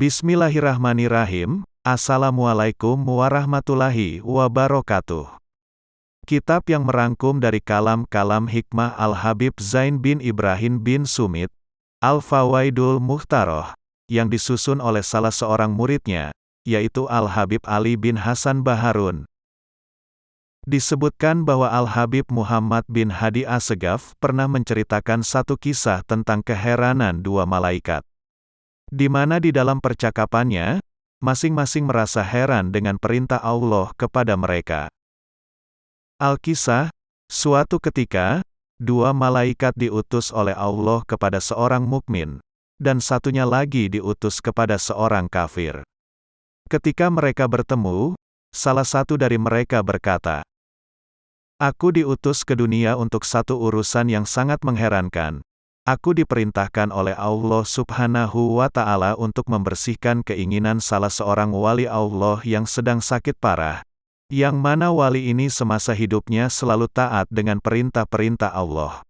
Bismillahirrahmanirrahim. Assalamualaikum warahmatullahi wabarakatuh. Kitab yang merangkum dari kalam-kalam hikmah Al-Habib Zain bin Ibrahim bin Sumit, Al-Fawaidul Muhtaroh, yang disusun oleh salah seorang muridnya, yaitu Al-Habib Ali bin Hasan Baharun. Disebutkan bahwa Al-Habib Muhammad bin Hadi Asegaf pernah menceritakan satu kisah tentang keheranan dua malaikat di mana di dalam percakapannya, masing-masing merasa heran dengan perintah Allah kepada mereka. Al-Kisah, suatu ketika, dua malaikat diutus oleh Allah kepada seorang mukmin, dan satunya lagi diutus kepada seorang kafir. Ketika mereka bertemu, salah satu dari mereka berkata, Aku diutus ke dunia untuk satu urusan yang sangat mengherankan, Aku diperintahkan oleh Allah subhanahu wa ta'ala untuk membersihkan keinginan salah seorang wali Allah yang sedang sakit parah, yang mana wali ini semasa hidupnya selalu taat dengan perintah-perintah Allah.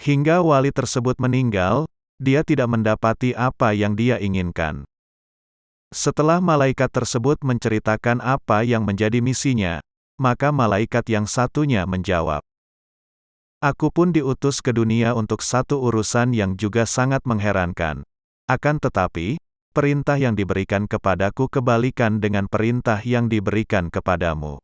Hingga wali tersebut meninggal, dia tidak mendapati apa yang dia inginkan. Setelah malaikat tersebut menceritakan apa yang menjadi misinya, maka malaikat yang satunya menjawab, Aku pun diutus ke dunia untuk satu urusan yang juga sangat mengherankan. Akan tetapi, perintah yang diberikan kepadaku kebalikan dengan perintah yang diberikan kepadamu.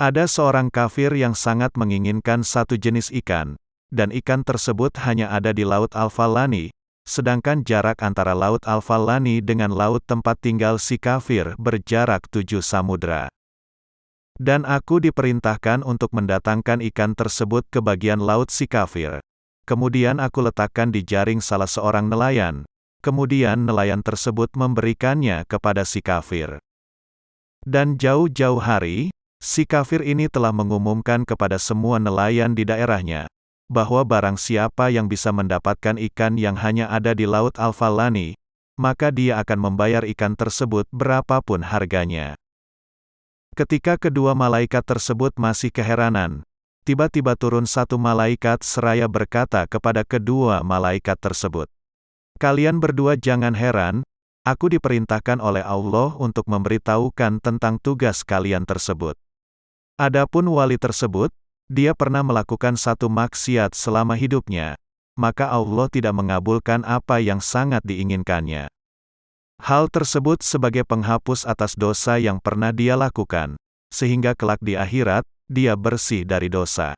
Ada seorang kafir yang sangat menginginkan satu jenis ikan, dan ikan tersebut hanya ada di Laut Al-Falani, sedangkan jarak antara Laut Al-Falani dengan laut tempat tinggal si kafir berjarak tujuh samudra. Dan aku diperintahkan untuk mendatangkan ikan tersebut ke bagian laut si kafir. Kemudian aku letakkan di jaring salah seorang nelayan. Kemudian nelayan tersebut memberikannya kepada si kafir. Dan jauh-jauh hari, si kafir ini telah mengumumkan kepada semua nelayan di daerahnya, bahwa barang siapa yang bisa mendapatkan ikan yang hanya ada di Laut Al-Falani, maka dia akan membayar ikan tersebut berapapun harganya. Ketika kedua malaikat tersebut masih keheranan, tiba-tiba turun satu malaikat seraya berkata kepada kedua malaikat tersebut, Kalian berdua jangan heran, aku diperintahkan oleh Allah untuk memberitahukan tentang tugas kalian tersebut. Adapun wali tersebut, dia pernah melakukan satu maksiat selama hidupnya, maka Allah tidak mengabulkan apa yang sangat diinginkannya. Hal tersebut sebagai penghapus atas dosa yang pernah dia lakukan, sehingga kelak di akhirat, dia bersih dari dosa.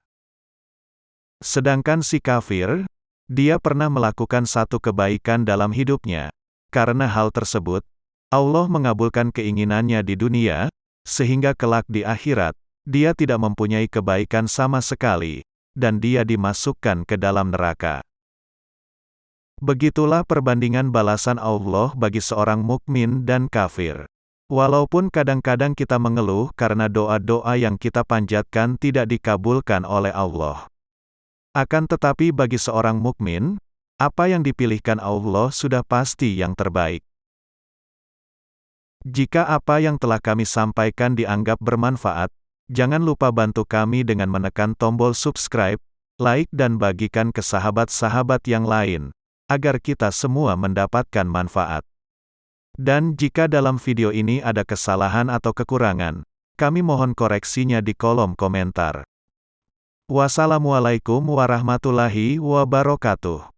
Sedangkan si kafir, dia pernah melakukan satu kebaikan dalam hidupnya. Karena hal tersebut, Allah mengabulkan keinginannya di dunia, sehingga kelak di akhirat, dia tidak mempunyai kebaikan sama sekali, dan dia dimasukkan ke dalam neraka. Begitulah perbandingan balasan Allah bagi seorang mukmin dan kafir. Walaupun kadang-kadang kita mengeluh karena doa-doa yang kita panjatkan tidak dikabulkan oleh Allah. Akan tetapi bagi seorang mukmin, apa yang dipilihkan Allah sudah pasti yang terbaik. Jika apa yang telah kami sampaikan dianggap bermanfaat, jangan lupa bantu kami dengan menekan tombol subscribe, like dan bagikan ke sahabat-sahabat yang lain agar kita semua mendapatkan manfaat. Dan jika dalam video ini ada kesalahan atau kekurangan, kami mohon koreksinya di kolom komentar. Wassalamualaikum warahmatullahi wabarakatuh.